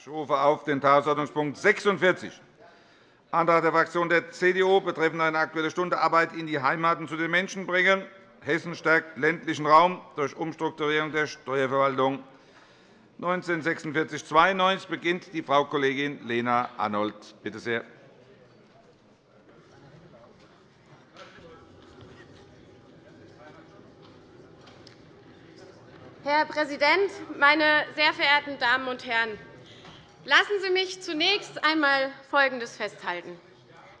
Ich rufe auf den Tagesordnungspunkt 46, Antrag der Fraktion der CDU betreffend eine Aktuelle Stunde Arbeit in die Heimaten zu den Menschen bringen. Hessen stärkt ländlichen Raum durch Umstrukturierung der Steuerverwaltung. 1946-92 beginnt die Frau Kollegin Lena Arnold. Bitte sehr. Herr Präsident, meine sehr verehrten Damen und Herren! Lassen Sie mich zunächst einmal Folgendes festhalten.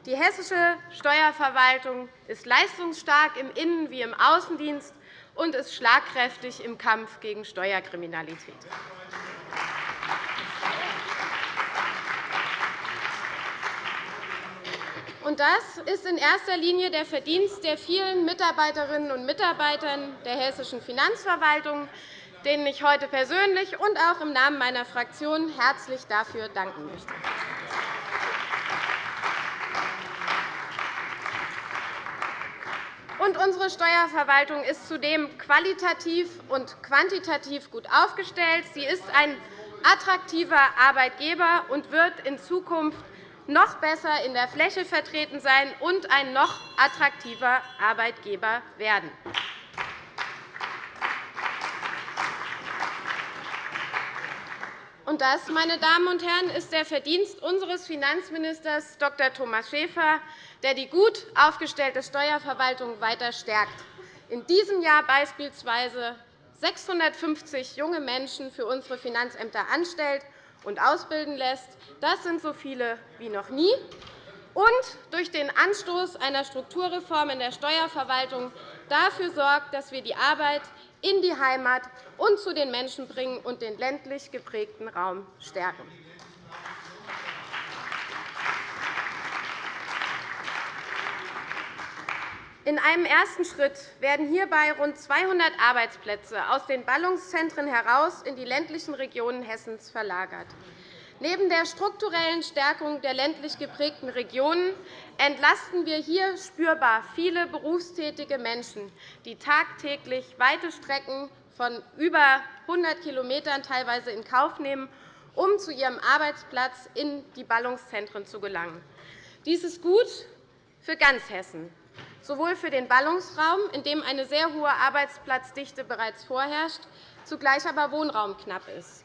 Die hessische Steuerverwaltung ist leistungsstark im Innen- wie im Außendienst und ist schlagkräftig im Kampf gegen Steuerkriminalität. das ist in erster Linie der Verdienst der vielen Mitarbeiterinnen und Mitarbeiter der hessischen Finanzverwaltung, denen ich heute persönlich und auch im Namen meiner Fraktion herzlich dafür danken möchte. Und unsere Steuerverwaltung ist zudem qualitativ und quantitativ gut aufgestellt. Sie ist ein attraktiver Arbeitgeber und wird in Zukunft noch besser in der Fläche vertreten sein und ein noch attraktiver Arbeitgeber werden. Und das, meine Damen und Herren, ist der Verdienst unseres Finanzministers Dr. Thomas Schäfer, der die gut aufgestellte Steuerverwaltung weiter stärkt. In diesem Jahr beispielsweise 650 junge Menschen für unsere Finanzämter anstellt und ausbilden lässt. Das sind so viele wie noch nie. Und durch den Anstoß einer Strukturreform in der Steuerverwaltung dafür sorgt, dass wir die Arbeit in die Heimat und zu den Menschen bringen und den ländlich geprägten Raum stärken. In einem ersten Schritt werden hierbei rund 200 Arbeitsplätze aus den Ballungszentren heraus in die ländlichen Regionen Hessens verlagert. Neben der strukturellen Stärkung der ländlich geprägten Regionen entlasten wir hier spürbar viele berufstätige Menschen, die tagtäglich weite Strecken von über 100 km teilweise in Kauf nehmen, um zu ihrem Arbeitsplatz in die Ballungszentren zu gelangen. Dies ist gut für ganz Hessen sowohl für den Ballungsraum, in dem eine sehr hohe Arbeitsplatzdichte bereits vorherrscht, zugleich aber Wohnraum knapp ist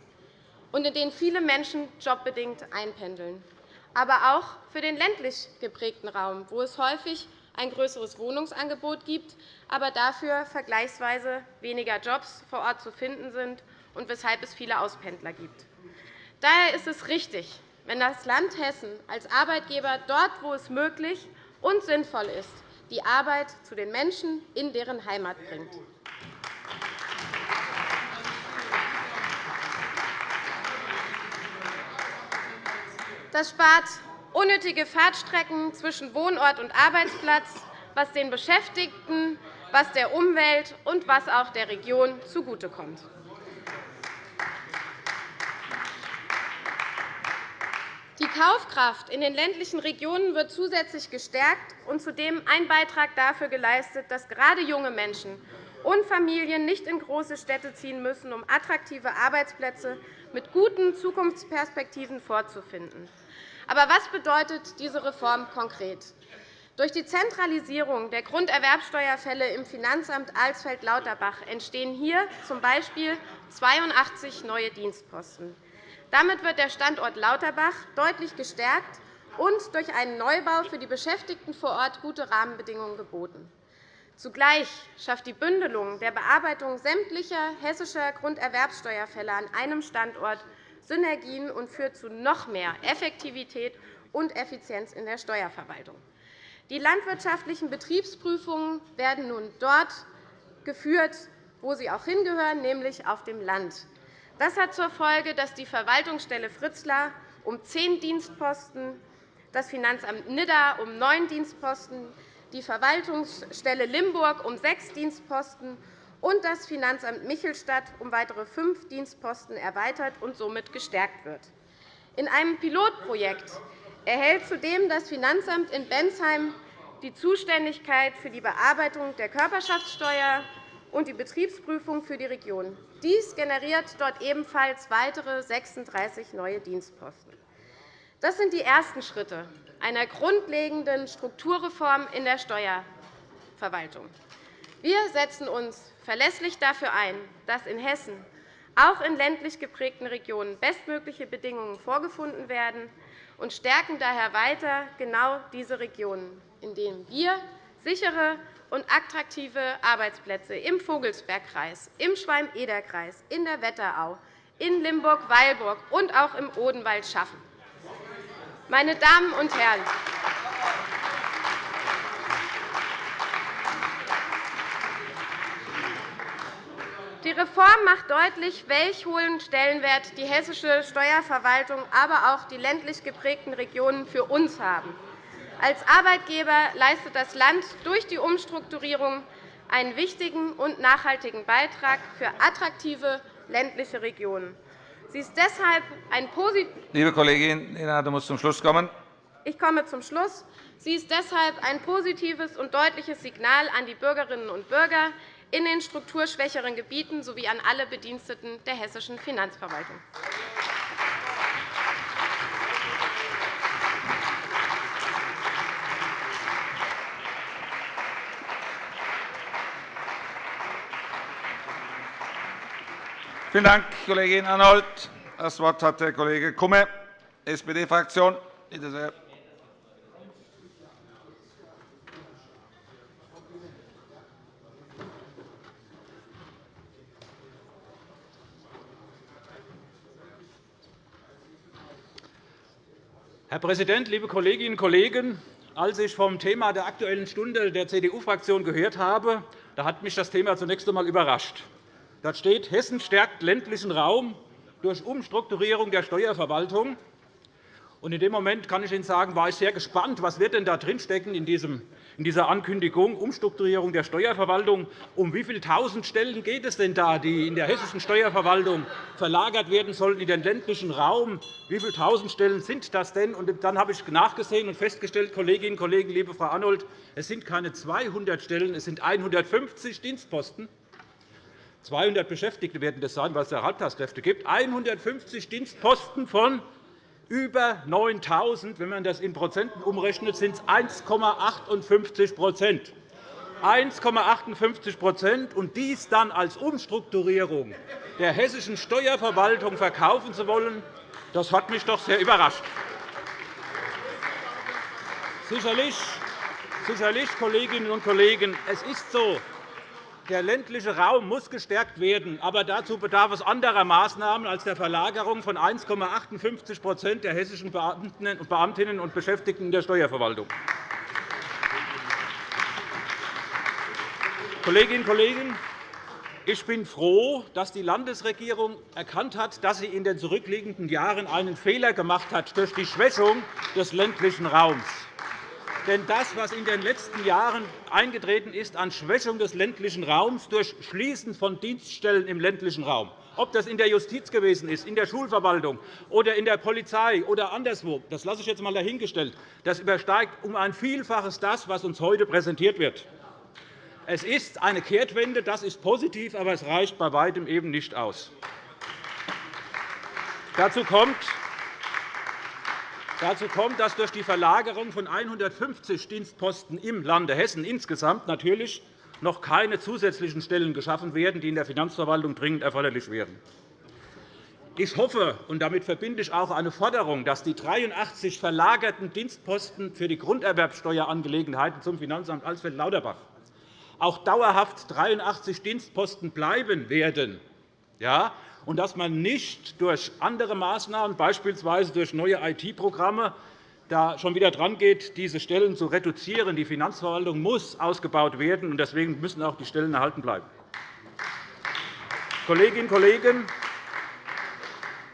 und in den viele Menschen jobbedingt einpendeln, aber auch für den ländlich geprägten Raum, wo es häufig ein größeres Wohnungsangebot gibt, aber dafür vergleichsweise weniger Jobs vor Ort zu finden sind und weshalb es viele Auspendler gibt. Daher ist es richtig, wenn das Land Hessen als Arbeitgeber dort, wo es möglich und sinnvoll ist, die Arbeit zu den Menschen in deren Heimat bringt. Das spart unnötige Fahrtstrecken zwischen Wohnort und Arbeitsplatz, was den Beschäftigten, was der Umwelt und was auch der Region zugutekommt. Die Kaufkraft in den ländlichen Regionen wird zusätzlich gestärkt und zudem ein Beitrag dafür geleistet, dass gerade junge Menschen und Familien nicht in große Städte ziehen müssen, um attraktive Arbeitsplätze mit guten Zukunftsperspektiven vorzufinden. Aber was bedeutet diese Reform konkret? Durch die Zentralisierung der Grunderwerbsteuerfälle im Finanzamt Alsfeld-Lauterbach entstehen hier z. B. 82 neue Dienstposten. Damit wird der Standort Lauterbach deutlich gestärkt und durch einen Neubau für die Beschäftigten vor Ort gute Rahmenbedingungen geboten. Zugleich schafft die Bündelung der Bearbeitung sämtlicher hessischer Grunderwerbsteuerfälle an einem Standort Synergien und führt zu noch mehr Effektivität und Effizienz in der Steuerverwaltung. Die landwirtschaftlichen Betriebsprüfungen werden nun dort geführt, wo sie auch hingehören, nämlich auf dem Land. Das hat zur Folge, dass die Verwaltungsstelle Fritzlar um zehn Dienstposten, das Finanzamt Nidda um neun Dienstposten, die Verwaltungsstelle Limburg um sechs Dienstposten und das Finanzamt Michelstadt um weitere fünf Dienstposten erweitert und somit gestärkt wird. In einem Pilotprojekt erhält zudem das Finanzamt in Bensheim die Zuständigkeit für die Bearbeitung der Körperschaftssteuer und die Betriebsprüfung für die Region. Dies generiert dort ebenfalls weitere 36 neue Dienstposten. Das sind die ersten Schritte einer grundlegenden Strukturreform in der Steuerverwaltung. Wir setzen uns verlässlich dafür ein, dass in Hessen auch in ländlich geprägten Regionen bestmögliche Bedingungen vorgefunden werden und stärken daher weiter genau diese Regionen, in denen wir sichere und attraktive Arbeitsplätze im Vogelsbergkreis, im Schwalm-Eder-Kreis, in der Wetterau, in Limburg-Weilburg und auch im Odenwald schaffen. Meine Damen und Herren, Die Reform macht deutlich, welch hohen Stellenwert die hessische Steuerverwaltung, aber auch die ländlich geprägten Regionen für uns haben. Als Arbeitgeber leistet das Land durch die Umstrukturierung einen wichtigen und nachhaltigen Beitrag für attraktive ländliche Regionen. Sie ist deshalb ein Liebe Kollegin Lena, du musst zum Schluss kommen. Ich komme zum Schluss. Sie ist deshalb ein positives und deutliches Signal an die Bürgerinnen und Bürger, in den strukturschwächeren Gebieten sowie an alle Bediensteten der hessischen Finanzverwaltung. Vielen Dank, Kollegin Arnold. Das Wort hat der Kollege Kumme, SPD-Fraktion. Bitte sehr. Herr Präsident, liebe Kolleginnen und Kollegen! Als ich vom Thema der Aktuellen Stunde der CDU-Fraktion gehört habe, da hat mich das Thema zunächst einmal überrascht. Dort steht, Hessen stärkt ländlichen Raum durch Umstrukturierung der Steuerverwaltung. Und in dem Moment kann ich Ihnen sagen, war ich sehr gespannt, was wird denn da drinstecken in diesem in dieser Ankündigung Umstrukturierung der Steuerverwaltung. Um wie viele tausend Stellen geht es denn da, die in der hessischen Steuerverwaltung verlagert werden sollen in den ländlichen Raum? Wie viele tausend Stellen sind das denn? Und dann habe ich nachgesehen und festgestellt, Kolleginnen und Kollegen, liebe Frau Arnold, es sind keine 200 Stellen, es sind 150 Dienstposten. 200 Beschäftigte werden das sein, weil es ja Halbtagskräfte gibt. 150 Dienstposten von über 9.000. Wenn man das in Prozenten umrechnet, sind es 1,58 1,58% und dies dann als Umstrukturierung der hessischen Steuerverwaltung verkaufen zu wollen, das hat mich doch sehr überrascht. Sicherlich, sicherlich, Kolleginnen und Kollegen, es ist so, der ländliche Raum muss gestärkt werden, aber dazu bedarf es anderer Maßnahmen als der Verlagerung von 1,58% der hessischen Beamtinnen und Beschäftigten in der Steuerverwaltung. Kolleginnen und Kollegen, ich bin froh, dass die Landesregierung erkannt hat, dass sie in den zurückliegenden Jahren einen Fehler gemacht hat durch die Schwächung des ländlichen Raums. Denn das, was in den letzten Jahren eingetreten ist an Schwächung des ländlichen Raums durch Schließen von Dienststellen im ländlichen Raum, ob das in der Justiz gewesen ist, in der Schulverwaltung oder in der Polizei oder anderswo, das lasse ich jetzt einmal dahingestellt. Das übersteigt um ein Vielfaches das, was uns heute präsentiert wird. Es ist eine Kehrtwende, das ist positiv, aber es reicht bei weitem eben nicht aus. Dazu kommt, Dazu kommt, dass durch die Verlagerung von 150 Dienstposten im Lande Hessen insgesamt natürlich noch keine zusätzlichen Stellen geschaffen werden, die in der Finanzverwaltung dringend erforderlich wären. Ich hoffe, und damit verbinde ich auch eine Forderung, dass die 83 verlagerten Dienstposten für die Grunderwerbsteuerangelegenheiten zum Finanzamt Alsfeld-Lauterbach auch dauerhaft 83 Dienstposten bleiben werden. Ja, und dass man nicht durch andere Maßnahmen, beispielsweise durch neue IT-Programme, da schon wieder drangeht, diese Stellen zu reduzieren. Die Finanzverwaltung muss ausgebaut werden, und deswegen müssen auch die Stellen erhalten bleiben. Kolleginnen und Kollegen,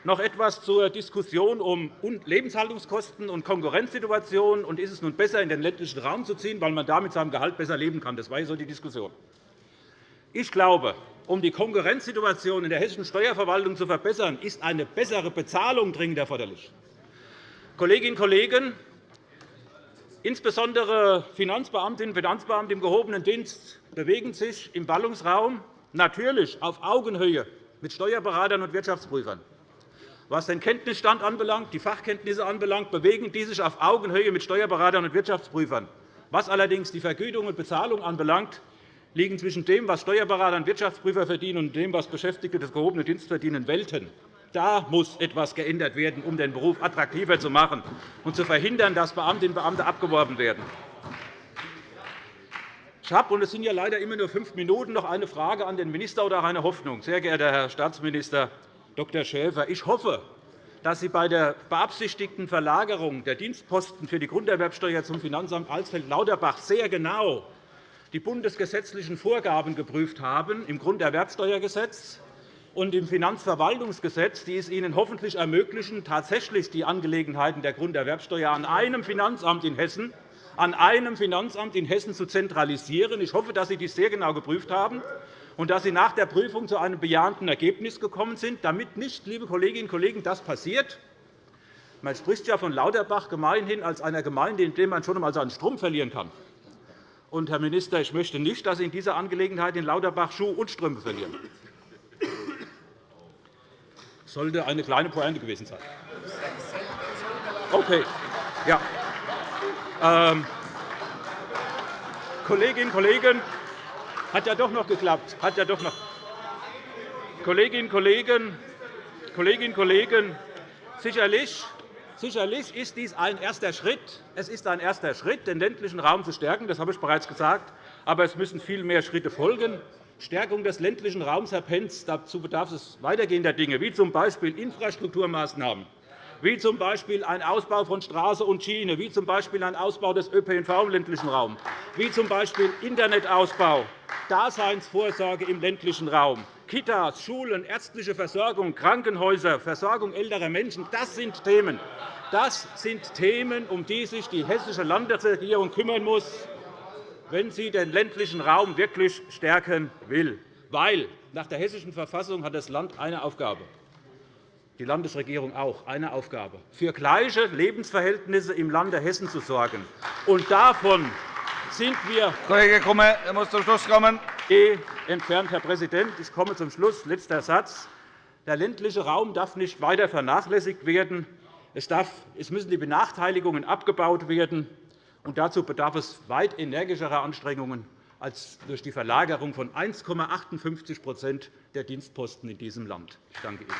noch etwas zur Diskussion um Lebenshaltungskosten und Konkurrenzsituationen. Und ist es nun besser, in den ländlichen Raum zu ziehen, weil man da mit seinem Gehalt besser leben kann? Das war so die Diskussion. Ich glaube, um die Konkurrenzsituation in der hessischen Steuerverwaltung zu verbessern, ist eine bessere Bezahlung dringend erforderlich. Kolleginnen und Kollegen, insbesondere Finanzbeamtinnen und Finanzbeamte im gehobenen Dienst bewegen sich im Ballungsraum. natürlich auf Augenhöhe mit Steuerberatern und Wirtschaftsprüfern. Was den Kenntnisstand anbelangt, die Fachkenntnisse anbelangt, bewegen die sich auf Augenhöhe mit Steuerberatern und Wirtschaftsprüfern. Was allerdings die Vergütung und Bezahlung anbelangt, liegen zwischen dem, was Steuerberater und Wirtschaftsprüfer verdienen, und dem, was Beschäftigte des gehobenen Dienstes verdienen, Welten. Da muss etwas geändert werden, um den Beruf attraktiver zu machen und zu verhindern, dass Beamtinnen und Beamte abgeworben werden. Ich habe, und es sind ja leider immer nur fünf Minuten, noch eine Frage an den Minister oder eine Hoffnung. Sehr geehrter Herr Staatsminister Dr. Schäfer, ich hoffe, dass Sie bei der beabsichtigten Verlagerung der Dienstposten für die Grunderwerbsteuer zum Finanzamt Alsfeld-Lauterbach sehr genau die bundesgesetzlichen Vorgaben geprüft haben im Grunderwerbsteuergesetz und im Finanzverwaltungsgesetz, die es Ihnen hoffentlich ermöglichen, tatsächlich die Angelegenheiten der Grunderwerbsteuer an einem Finanzamt in Hessen an einem Finanzamt in Hessen zu zentralisieren. Ich hoffe, dass Sie dies sehr genau geprüft haben und dass Sie nach der Prüfung zu einem bejahenden Ergebnis gekommen sind, damit nicht, liebe Kolleginnen und Kollegen, das passiert. Man spricht ja von Lauterbach gemeinhin als einer Gemeinde, in der man schon einmal seinen Strom verlieren kann. Und, Herr Minister, ich möchte nicht, dass Sie in dieser Angelegenheit in Lauterbach Schuh und Strümpfe verlieren. Das sollte eine kleine Pointe gewesen sein. Okay. Ja. Ähm, Kolleginnen und Kollegen, hat ja doch noch geklappt. Hat ja doch noch. Kolleginnen und Kollegen, Kolleginnen und Kollegen, sicherlich Sicherlich ist dies ein erster Schritt. Es ist ein erster Schritt, den ländlichen Raum zu stärken. Das habe ich bereits gesagt. Aber es müssen viel mehr Schritte folgen. Stärkung des ländlichen Raums, Herr Pentz, dazu bedarf es weitergehender Dinge, wie z. B. Infrastrukturmaßnahmen, wie z. B. ein Ausbau von Straße und Schiene, wie z. B. ein Ausbau des ÖPNV im ländlichen Raum, wie z. B. Internetausbau, Daseinsvorsorge im ländlichen Raum, Kitas, Schulen, ärztliche Versorgung, Krankenhäuser, Versorgung älterer Menschen. Das sind Themen, das sind Themen um die sich die Hessische Landesregierung kümmern muss, wenn sie den ländlichen Raum wirklich stärken will. Weil nach der Hessischen Verfassung hat das Land eine Aufgabe, die Landesregierung auch eine Aufgabe, für gleiche Lebensverhältnisse im Lande Hessen zu sorgen. Und davon sind wir Kollege Grumme, er muss zum Schluss kommen. Entfernt, Herr Präsident. Ich komme zum Schluss. Letzter Satz. Der ländliche Raum darf nicht weiter vernachlässigt werden. Es, müssen die Benachteiligungen abgebaut werden. Und dazu bedarf es weit energischerer Anstrengungen als durch die Verlagerung von 1,58% der Dienstposten in diesem Land. Ich danke Ihnen.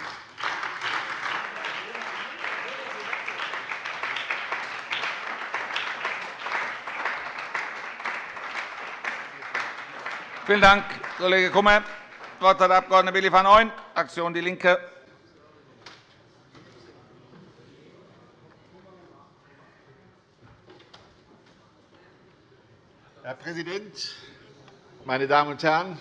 Vielen Dank, Kollege Kummer. Das Wort hat der Abg. Willi van Ooyen, Fraktion DIE LINKE. Herr Präsident, meine Damen und Herren!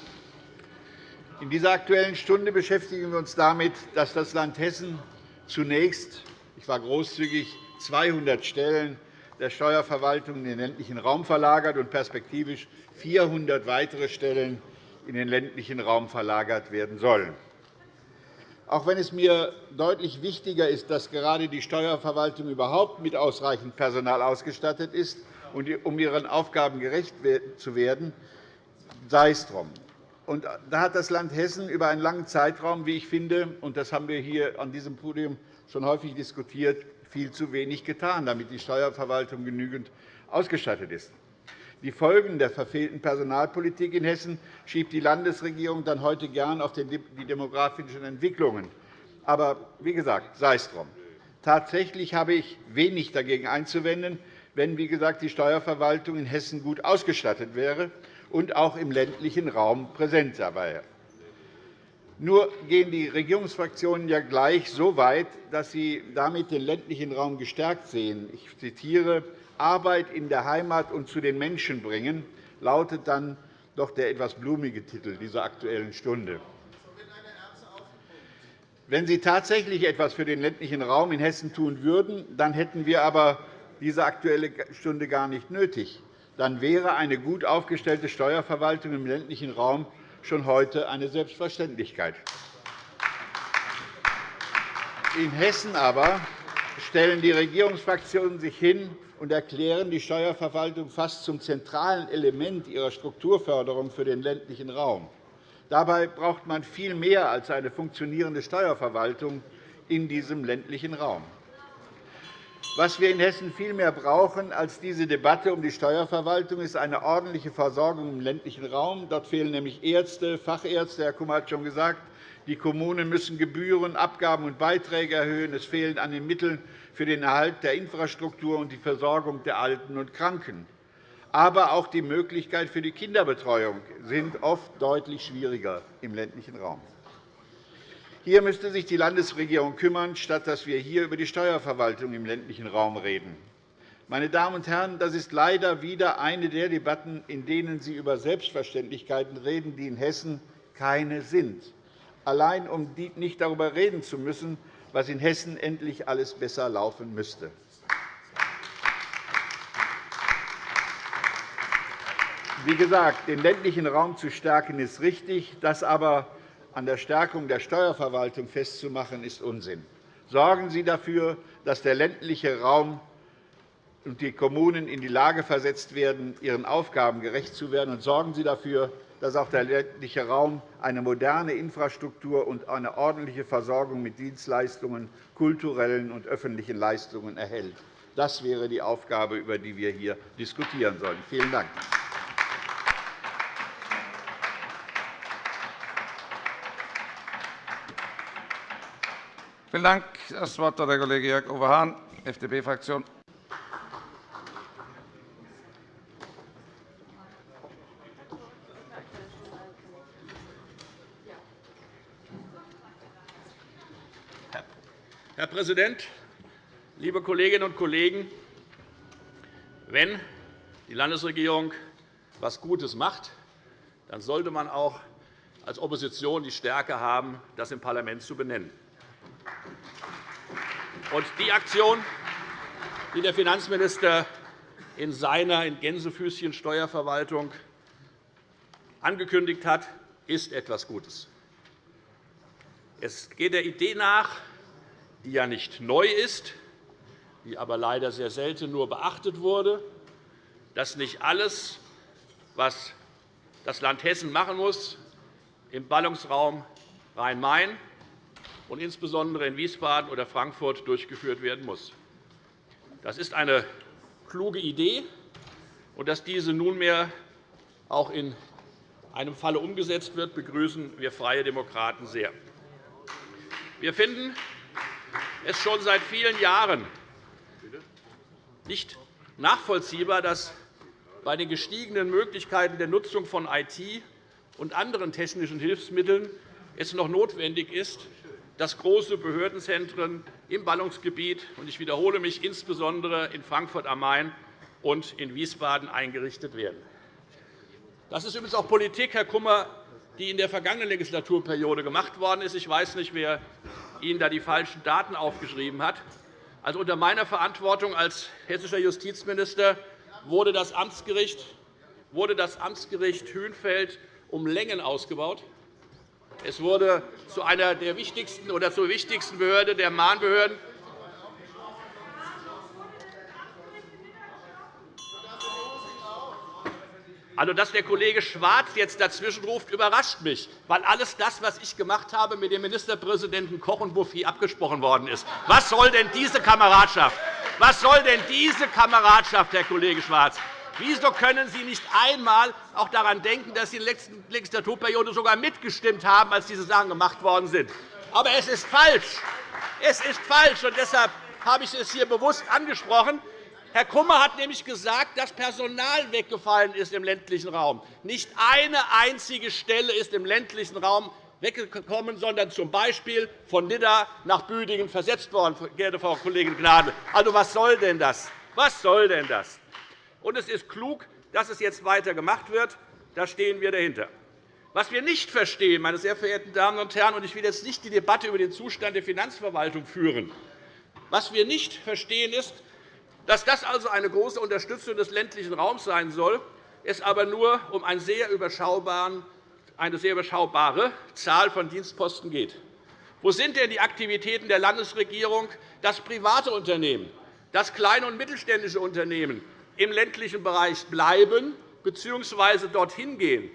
In dieser Aktuellen Stunde beschäftigen wir uns damit, dass das Land Hessen zunächst – ich war großzügig – 200 Stellen der Steuerverwaltung in den ländlichen Raum verlagert und perspektivisch 400 weitere Stellen in den ländlichen Raum verlagert werden sollen. Auch wenn es mir deutlich wichtiger ist, dass gerade die Steuerverwaltung überhaupt mit ausreichend Personal ausgestattet ist, um ihren Aufgaben gerecht zu werden, sei es drum. Da hat das Land Hessen über einen langen Zeitraum, wie ich finde, und das haben wir hier an diesem Podium schon häufig diskutiert, viel zu wenig getan, damit die Steuerverwaltung genügend ausgestattet ist. Die Folgen der verfehlten Personalpolitik in Hessen schiebt die Landesregierung dann heute gern auf die demografischen Entwicklungen. Aber wie gesagt, sei es drum. Tatsächlich habe ich wenig dagegen einzuwenden, wenn wie gesagt, die Steuerverwaltung in Hessen gut ausgestattet wäre und auch im ländlichen Raum präsent sei. Nur gehen die Regierungsfraktionen ja gleich so weit, dass sie damit den ländlichen Raum gestärkt sehen. Ich zitiere Arbeit in der Heimat und zu den Menschen bringen, lautet dann doch der etwas blumige Titel dieser Aktuellen Stunde. Wenn Sie tatsächlich etwas für den ländlichen Raum in Hessen tun würden, dann hätten wir aber diese Aktuelle Stunde gar nicht nötig. Dann wäre eine gut aufgestellte Steuerverwaltung im ländlichen Raum schon heute eine Selbstverständlichkeit. In Hessen aber stellen die Regierungsfraktionen sich hin und erklären die Steuerverwaltung fast zum zentralen Element ihrer Strukturförderung für den ländlichen Raum. Dabei braucht man viel mehr als eine funktionierende Steuerverwaltung in diesem ländlichen Raum. Was wir in Hessen vielmehr brauchen als diese Debatte um die Steuerverwaltung, ist eine ordentliche Versorgung im ländlichen Raum. Dort fehlen nämlich Ärzte, Fachärzte. Herr Kummer hat schon gesagt, die Kommunen müssen Gebühren, Abgaben und Beiträge erhöhen. Es fehlen an den Mitteln für den Erhalt der Infrastruktur und die Versorgung der Alten und Kranken. Aber auch die Möglichkeit für die Kinderbetreuung sind oft deutlich schwieriger im ländlichen Raum. Hier müsste sich die Landesregierung kümmern, statt dass wir hier über die Steuerverwaltung im ländlichen Raum reden. Meine Damen und Herren, das ist leider wieder eine der Debatten, in denen Sie über Selbstverständlichkeiten reden, die in Hessen keine sind, allein um nicht darüber reden zu müssen, was in Hessen endlich alles besser laufen müsste. Wie gesagt, den ländlichen Raum zu stärken, ist richtig. Das aber an der Stärkung der Steuerverwaltung festzumachen, ist Unsinn. Sorgen Sie dafür, dass der ländliche Raum und die Kommunen in die Lage versetzt werden, ihren Aufgaben gerecht zu werden, und sorgen Sie dafür, dass auch der ländliche Raum eine moderne Infrastruktur und eine ordentliche Versorgung mit Dienstleistungen, kulturellen und öffentlichen Leistungen erhält. Das wäre die Aufgabe, über die wir hier diskutieren sollen. Vielen Dank. Vielen Dank. Das Wort hat der Kollege Jörg-Uwe Hahn, FDP-Fraktion. Herr Präsident, liebe Kolleginnen und Kollegen! Wenn die Landesregierung etwas Gutes macht, dann sollte man auch als Opposition die Stärke haben, das im Parlament zu benennen. Und die Aktion, die der Finanzminister in seiner in Gänsefüßchen Steuerverwaltung angekündigt hat, ist etwas Gutes. Es geht der Idee nach, die ja nicht neu ist, die aber leider sehr selten nur beachtet wurde, dass nicht alles, was das Land Hessen machen muss, im Ballungsraum Rhein-Main und insbesondere in Wiesbaden oder Frankfurt durchgeführt werden muss. Das ist eine kluge Idee, und dass diese nunmehr auch in einem Falle umgesetzt wird, begrüßen wir Freie Demokraten sehr. Wir finden es schon seit vielen Jahren nicht nachvollziehbar, dass bei den gestiegenen Möglichkeiten der Nutzung von IT und anderen technischen Hilfsmitteln es noch notwendig ist, dass große Behördenzentren im Ballungsgebiet – und ich wiederhole mich – insbesondere in Frankfurt am Main und in Wiesbaden eingerichtet werden. Das ist übrigens auch Politik, Herr Kummer, die in der vergangenen Legislaturperiode gemacht worden ist. Ich weiß nicht, wer Ihnen da die falschen Daten aufgeschrieben hat. Also unter meiner Verantwortung als hessischer Justizminister wurde das Amtsgericht, wurde das Amtsgericht Hünfeld um Längen ausgebaut. Es wurde zu einer der wichtigsten oder zur wichtigsten Behörde der Mahnbehörden. Also, dass der Kollege Schwarz jetzt dazwischenruft, überrascht mich, weil alles das, was ich gemacht habe, mit dem Ministerpräsidenten Koch und Bouffier abgesprochen worden ist. Was soll denn diese Kameradschaft? Was soll denn diese Kameradschaft, Herr Kollege Schwarz? Wieso können Sie nicht einmal auch daran denken, dass Sie in der letzten Legislaturperiode sogar mitgestimmt haben, als diese Sachen gemacht worden sind? Aber es ist falsch. Es ist falsch, und deshalb habe ich es hier bewusst angesprochen. Herr Kummer hat nämlich gesagt, dass Personal weggefallen ist im ländlichen Raum. Nicht eine einzige Stelle ist im ländlichen Raum weggekommen, sondern z. B. von Nidda nach Büdingen versetzt worden, geehrte Frau Kollegin Gnadl. Also, was soll denn das? Was soll denn das? Und es ist klug, dass es jetzt weiter gemacht wird. Da stehen wir dahinter. Was wir nicht verstehen, meine sehr verehrten Damen und Herren, und ich will jetzt nicht die Debatte über den Zustand der Finanzverwaltung führen, was wir nicht verstehen, ist, dass das also eine große Unterstützung des ländlichen Raums sein soll, es aber nur um eine sehr überschaubare Zahl von Dienstposten geht. Wo sind denn die Aktivitäten der Landesregierung, dass private Unternehmen, dass kleine und mittelständische Unternehmen im ländlichen Bereich bleiben bzw. dorthin gehen,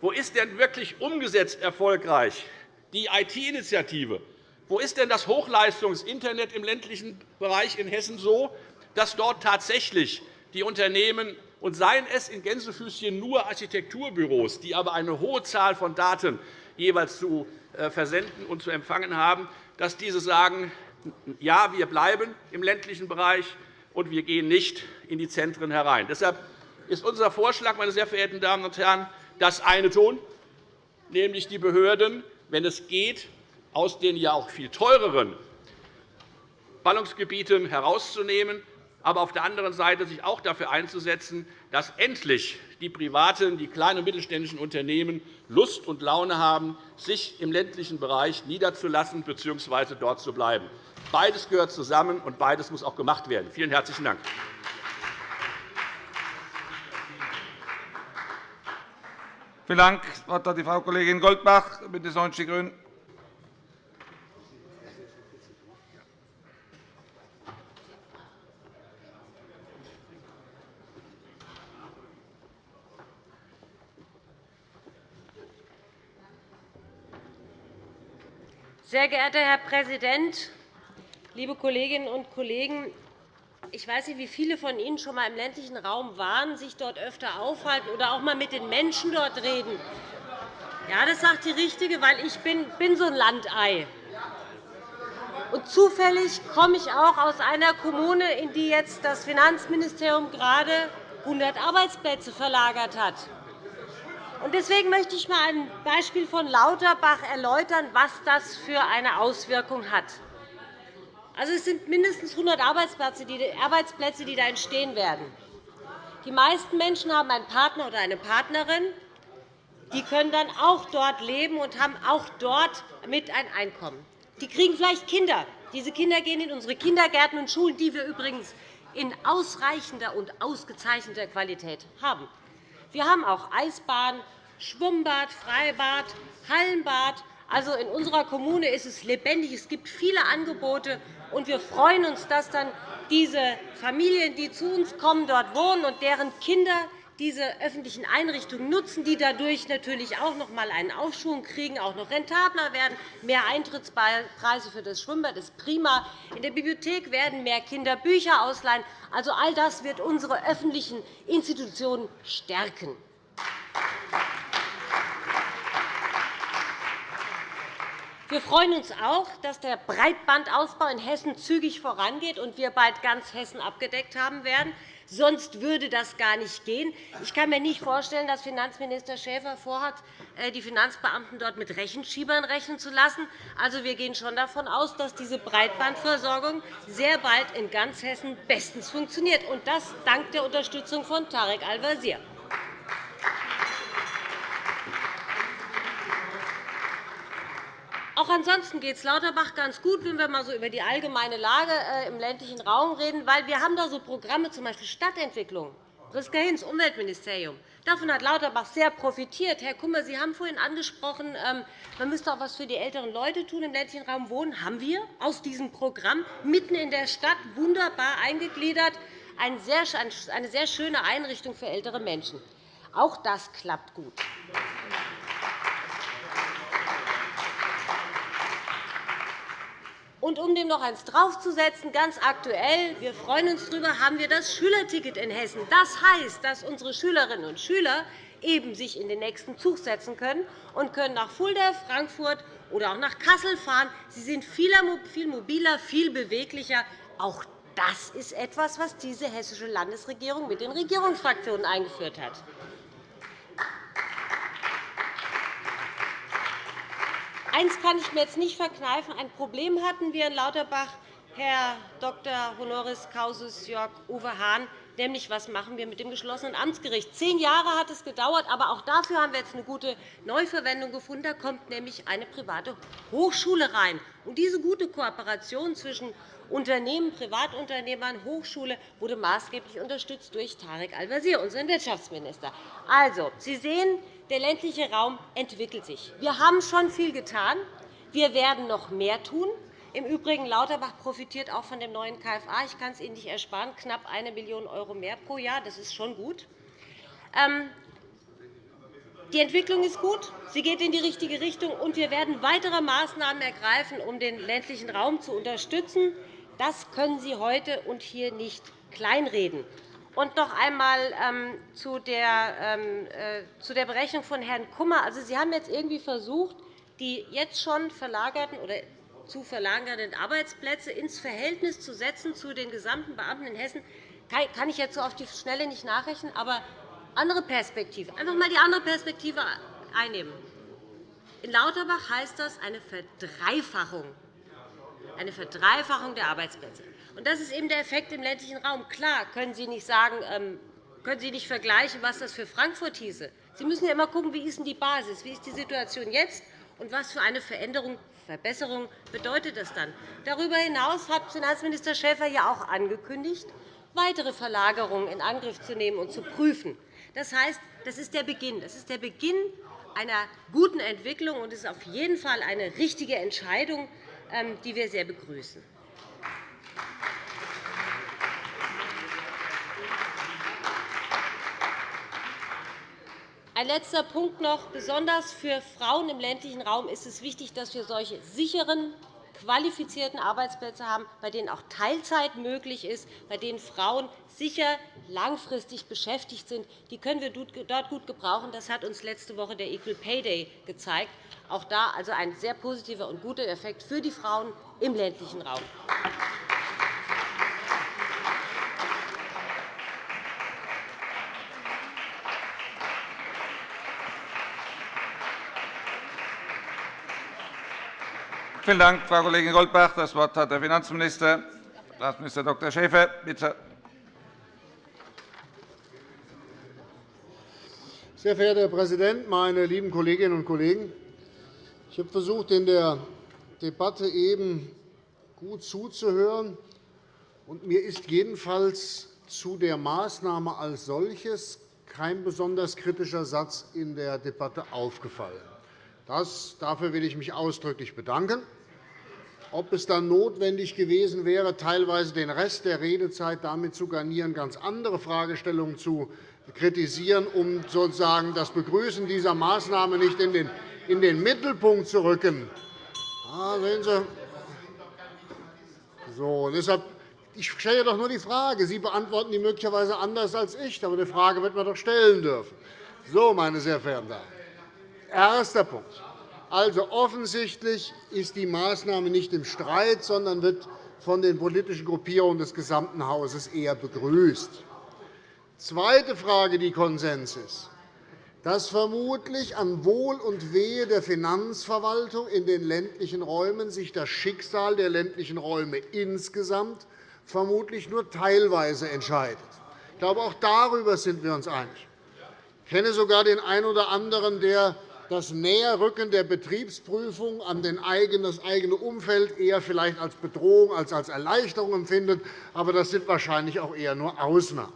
Wo ist denn wirklich umgesetzt erfolgreich die IT-Initiative? Wo ist denn das Hochleistungs-Internet im ländlichen Bereich in Hessen so, dass dort tatsächlich die Unternehmen und seien es in Gänsefüßchen nur Architekturbüros, die aber eine hohe Zahl von Daten jeweils zu äh, versenden und zu empfangen haben, dass diese sagen, ja, wir bleiben im ländlichen Bereich, und wir gehen nicht in die Zentren herein. Deshalb ist unser Vorschlag, meine sehr verehrten Damen und Herren, das eine tun, nämlich die Behörden, wenn es geht, aus den ja auch viel teureren Ballungsgebieten herauszunehmen, aber auf der anderen Seite sich auch dafür einzusetzen, dass endlich die privaten, die kleinen und mittelständischen Unternehmen Lust und Laune haben, sich im ländlichen Bereich niederzulassen bzw. dort zu bleiben. Beides gehört zusammen, und beides muss auch gemacht werden. Vielen herzlichen Dank. Vielen Dank. Das Wort hat die Frau Kollegin Goldbach, BÜNDNIS 90 die GRÜNEN. Sehr geehrter Herr Präsident, liebe Kolleginnen und Kollegen! Ich weiß nicht, wie viele von Ihnen schon einmal im ländlichen Raum waren, sich dort öfter aufhalten oder auch einmal mit den Menschen dort reden. Ja, das sagt die Richtige, weil ich bin, bin so ein Landei. Und zufällig komme ich auch aus einer Kommune, in die jetzt das Finanzministerium gerade 100 Arbeitsplätze verlagert hat. Deswegen möchte ich einmal ein Beispiel von Lauterbach erläutern, was das für eine Auswirkung hat. Also, es sind mindestens 100 Arbeitsplätze, die da entstehen werden. Die meisten Menschen haben einen Partner oder eine Partnerin. Die können dann auch dort leben und haben auch dort mit ein Einkommen. Die kriegen vielleicht Kinder. Diese Kinder gehen in unsere Kindergärten und Schulen, die wir übrigens in ausreichender und ausgezeichneter Qualität haben. Wir haben auch Eisbahn, Schwimmbad, Freibad, Hallenbad. Also in unserer Kommune ist es lebendig. Es gibt viele Angebote. Und wir freuen uns, dass dann diese Familien, die zu uns kommen, dort wohnen und deren Kinder diese öffentlichen Einrichtungen nutzen, die dadurch natürlich auch noch einmal einen Aufschwung kriegen, auch noch rentabler werden. Mehr Eintrittspreise für das Schwimmbad ist prima. In der Bibliothek werden mehr Kinder Bücher ausleihen. Also, all das wird unsere öffentlichen Institutionen stärken. Wir freuen uns auch, dass der Breitbandausbau in Hessen zügig vorangeht und wir bald ganz Hessen abgedeckt haben werden. Sonst würde das gar nicht gehen. Ich kann mir nicht vorstellen, dass Finanzminister Schäfer vorhat, äh, die Finanzbeamten dort mit Rechenschiebern rechnen zu lassen. Also, wir gehen schon davon aus, dass diese Breitbandversorgung sehr bald in ganz Hessen bestens funktioniert, und das dank der Unterstützung von Tarek Al-Wazir. Auch ansonsten geht es Lauterbach ganz gut, wenn wir mal so über die allgemeine Lage äh, im ländlichen Raum reden. Weil wir haben da so Programme, z. B. Stadtentwicklung, Priska Hinz, Umweltministerium. Davon hat Lauterbach sehr profitiert. Herr Kummer, Sie haben vorhin angesprochen, ähm, man müsste auch etwas für die älteren Leute tun, im ländlichen Raum wohnen. Haben wir aus diesem Programm mitten in der Stadt wunderbar eingegliedert. Eine sehr schöne Einrichtung für ältere Menschen. Auch das klappt gut. Und um dem noch eins draufzusetzen, ganz aktuell, wir freuen uns darüber, haben wir das Schülerticket in Hessen. Das heißt, dass unsere Schülerinnen und Schüler eben sich in den nächsten Zug setzen können und können nach Fulda, Frankfurt oder auch nach Kassel fahren. Sie sind viel mobiler, viel beweglicher. Auch das ist etwas, was diese hessische Landesregierung mit den Regierungsfraktionen eingeführt hat. Eines kann ich mir jetzt nicht verkneifen. Ein Problem hatten wir in Lauterbach, Herr Dr. honoris causus Jörg Uwe Hahn, nämlich was machen wir mit dem geschlossenen Amtsgericht. Zehn Jahre hat es gedauert, aber auch dafür haben wir jetzt eine gute Neuverwendung gefunden. Da kommt nämlich eine private Hochschule rein. Und diese gute Kooperation zwischen Unternehmen, Privatunternehmern, Hochschule wurde maßgeblich unterstützt durch Tarek Al-Wazir, unseren Wirtschaftsminister. Also, Sie sehen, der ländliche Raum entwickelt sich. Wir haben schon viel getan. Wir werden noch mehr tun. Im Übrigen, Lauterbach profitiert auch von dem neuen KFA. Ich kann es Ihnen nicht ersparen, knapp 1 Million € mehr pro Jahr. Das ist schon gut. Ähm, Die Entwicklung ist gut, sie geht in die richtige Richtung, und wir werden weitere Maßnahmen ergreifen, um den ländlichen Raum zu unterstützen. Das können Sie heute und hier nicht kleinreden. Und noch einmal ähm, zu, der, ähm, äh, zu der Berechnung von Herrn Kummer. Also, Sie haben jetzt irgendwie versucht, die jetzt schon verlagerten oder zu verlagernden Arbeitsplätze ins Verhältnis zu setzen zu den gesamten Beamten in Hessen. Kann ich jetzt so auf die Schnelle nicht nachrechnen, aber andere Perspektive. Einfach einmal die andere Perspektive einnehmen. In Lauterbach heißt das eine Verdreifachung, eine Verdreifachung der Arbeitsplätze. das ist eben der Effekt im ländlichen Raum. Klar können Sie nicht sagen, ähm, können Sie nicht vergleichen, was das für Frankfurt hieße. Sie müssen ja immer schauen, wie ist die Basis, wie ist die Situation jetzt und was für eine Veränderung, Verbesserung bedeutet das dann. Darüber hinaus hat Finanzminister Schäfer ja auch angekündigt, weitere Verlagerungen in Angriff zu nehmen und zu prüfen. Das heißt, das ist der Beginn. Das ist der Beginn einer guten Entwicklung, und es ist auf jeden Fall eine richtige Entscheidung, die wir sehr begrüßen. Ein letzter Punkt noch. Besonders für Frauen im ländlichen Raum ist es wichtig, dass wir solche sicheren, qualifizierten Arbeitsplätze haben, bei denen auch Teilzeit möglich ist, bei denen Frauen sicher langfristig beschäftigt sind. Die können wir dort gut gebrauchen. Das hat uns letzte Woche der Equal Pay Day gezeigt. Auch da also ein sehr positiver und guter Effekt für die Frauen im ländlichen Raum. Vielen Dank, Frau Kollegin Goldbach. Das Wort hat der Finanzminister, Staatsminister Dr. Schäfer. Bitte. Sehr verehrter Herr Präsident, meine lieben Kolleginnen und Kollegen! Ich habe versucht, in der Debatte eben gut zuzuhören. und Mir ist jedenfalls zu der Maßnahme als solches kein besonders kritischer Satz in der Debatte aufgefallen. Das, dafür will ich mich ausdrücklich bedanken. Ob es dann notwendig gewesen wäre, teilweise den Rest der Redezeit damit zu garnieren, ganz andere Fragestellungen zu kritisieren, um sozusagen das Begrüßen dieser Maßnahme nicht in den, in den Mittelpunkt zu rücken. Ah, sehen Sie. So, deshalb, ich stelle doch nur die Frage. Sie beantworten die möglicherweise anders als ich, aber eine Frage wird man doch stellen dürfen. So, meine sehr verehrten Damen. Erster Punkt. Also offensichtlich ist die Maßnahme nicht im Streit, sondern wird von den politischen Gruppierungen des gesamten Hauses eher begrüßt. Zweite Frage, die Konsens ist, dass vermutlich an Wohl und Wehe der Finanzverwaltung in den ländlichen Räumen sich das Schicksal der ländlichen Räume insgesamt vermutlich nur teilweise entscheidet. Ich glaube, auch darüber sind wir uns einig. Ich kenne sogar den einen oder anderen, der das Näherrücken der Betriebsprüfung an das eigene Umfeld eher vielleicht als Bedrohung als als Erleichterung empfindet. Aber das sind wahrscheinlich auch eher nur Ausnahmen.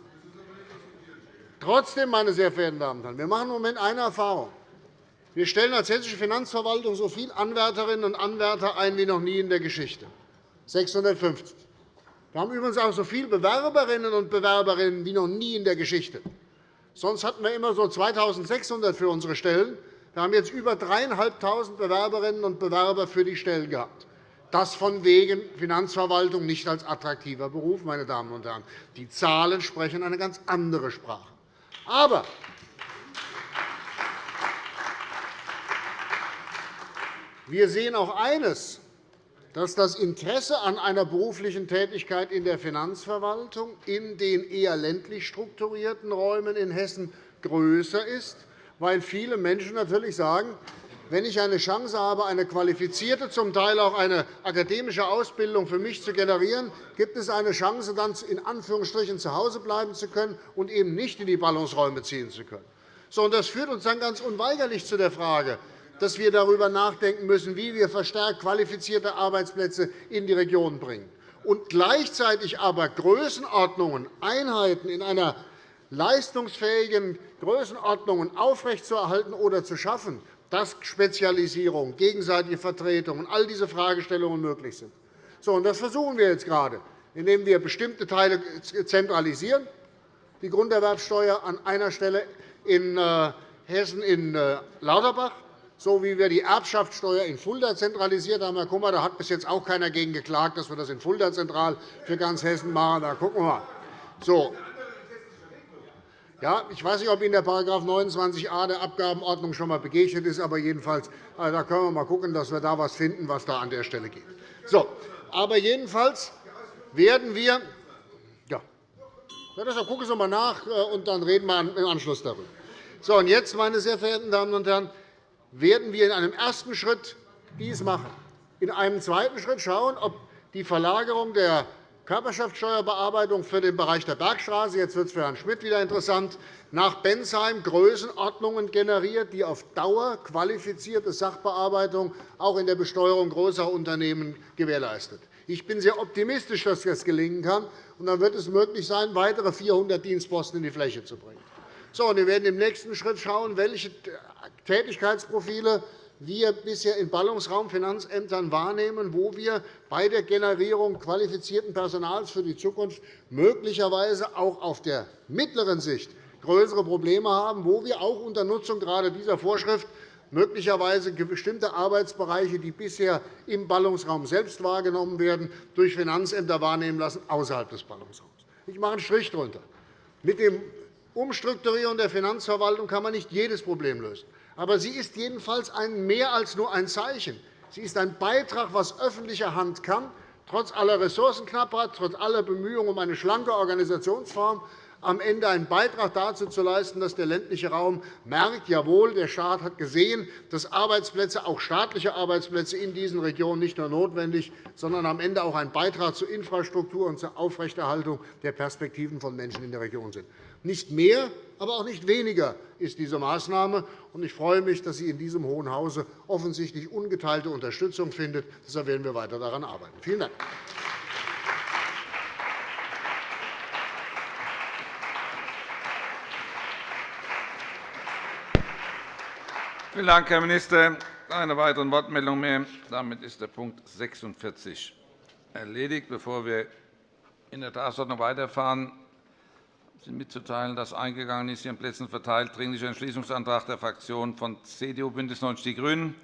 Trotzdem, meine sehr verehrten Damen und Herren, wir machen im Moment eine Erfahrung. Wir stellen als Hessische Finanzverwaltung so viele Anwärterinnen und Anwärter ein wie noch nie in der Geschichte, 650. Wir haben übrigens auch so viele Bewerberinnen und Bewerberinnen wie noch nie in der Geschichte. Sonst hatten wir immer so 2.600 für unsere Stellen. Wir haben jetzt über 3.500 Bewerberinnen und Bewerber für die Stellen gehabt. Das von wegen Finanzverwaltung nicht als attraktiver Beruf. Meine Damen und Herren. Die Zahlen sprechen eine ganz andere Sprache. Aber wir sehen auch eines, dass das Interesse an einer beruflichen Tätigkeit in der Finanzverwaltung in den eher ländlich strukturierten Räumen in Hessen größer ist weil viele Menschen natürlich sagen, wenn ich eine Chance habe, eine qualifizierte, zum Teil auch eine akademische Ausbildung für mich zu generieren, gibt es eine Chance, dann in Anführungsstrichen zu Hause bleiben zu können und eben nicht in die Ballungsräume ziehen zu können. Das führt uns dann ganz unweigerlich zu der Frage, dass wir darüber nachdenken müssen, wie wir verstärkt qualifizierte Arbeitsplätze in die Regionen bringen und gleichzeitig aber Größenordnungen, Einheiten in einer leistungsfähigen Größenordnungen aufrechtzuerhalten oder zu schaffen, dass Spezialisierung, gegenseitige Vertretung und all diese Fragestellungen möglich sind. Das versuchen wir jetzt gerade, indem wir bestimmte Teile zentralisieren, die Grunderwerbsteuer an einer Stelle in äh, Hessen in äh, Lauterbach, so wie wir die Erbschaftssteuer in Fulda zentralisiert haben. Herr Kummer, da hat bis jetzt auch keiner gegen geklagt, dass wir das in Fulda zentral für ganz Hessen machen. Da gucken wir mal. Ja, ich weiß nicht, ob Ihnen der § 29a der Abgabenordnung schon einmal begegnet ist, aber jedenfalls äh, da können wir mal schauen, dass wir da etwas finden, was da an der Stelle geht. So, aber jedenfalls werden wir ja, deshalb gucken Sie mal nach, äh, und dann reden wir im Anschluss darüber. So, und jetzt, meine sehr verehrten Damen und Herren, werden wir in einem ersten Schritt dies machen. In einem zweiten Schritt schauen, ob die Verlagerung der Körperschaftssteuerbearbeitung für den Bereich der Bergstraße, jetzt wird es für Herrn Schmidt wieder interessant, nach Bensheim Größenordnungen generiert, die auf Dauer qualifizierte Sachbearbeitung auch in der Besteuerung größerer Unternehmen gewährleistet. Ich bin sehr optimistisch, dass das gelingen kann. Und dann wird es möglich sein, weitere 400 Dienstposten in die Fläche zu bringen. So, wir werden im nächsten Schritt schauen, welche Tätigkeitsprofile wir bisher in Ballungsraumfinanzämtern wahrnehmen, wo wir bei der Generierung qualifizierten Personals für die Zukunft möglicherweise auch auf der mittleren Sicht größere Probleme haben, wo wir auch unter Nutzung gerade dieser Vorschrift möglicherweise bestimmte Arbeitsbereiche, die bisher im Ballungsraum selbst wahrgenommen werden, durch Finanzämter wahrnehmen lassen außerhalb des Ballungsraums. Ich mache einen Strich darunter. Mit dem Umstrukturieren der Finanzverwaltung kann man nicht jedes Problem lösen. Aber sie ist jedenfalls ein mehr als nur ein Zeichen. Sie ist ein Beitrag, was öffentliche Hand kann, trotz aller Ressourcenknappheit, trotz aller Bemühungen um eine schlanke Organisationsform, am Ende einen Beitrag dazu zu leisten, dass der ländliche Raum merkt, jawohl, der Staat hat gesehen, dass Arbeitsplätze, auch staatliche Arbeitsplätze in diesen Regionen nicht nur notwendig, sondern am Ende auch ein Beitrag zur Infrastruktur und zur Aufrechterhaltung der Perspektiven von Menschen in der Region sind. Nicht mehr, aber auch nicht weniger ist diese Maßnahme. Ich freue mich, dass sie in diesem Hohen Hause offensichtlich ungeteilte Unterstützung findet. Deshalb werden wir weiter daran arbeiten. Vielen Dank. Vielen Dank, Herr Minister. Keine weiteren Wortmeldungen mehr. Damit ist der Punkt 46 erledigt. Bevor wir in der Tagesordnung weiterfahren, mitzuteilen, dass eingegangen ist, Ihren Plätzen verteilt, Dringlicher Entschließungsantrag der Fraktionen von CDU, BÜNDNIS 90 die GRÜNEN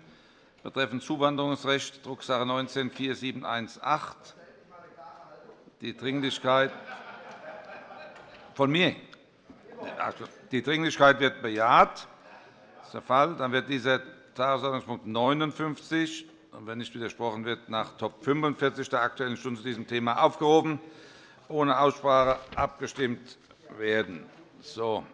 betreffend Zuwanderungsrecht, Drucksache 19-4718. Die Dringlichkeit von mir. Die Dringlichkeit wird bejaht. Das ist der Fall. Dann wird dieser Tagesordnungspunkt 59, wenn nicht widersprochen wird, nach Top 45 der Aktuellen Stunde zu diesem Thema aufgehoben, ohne Aussprache abgestimmt werden. So.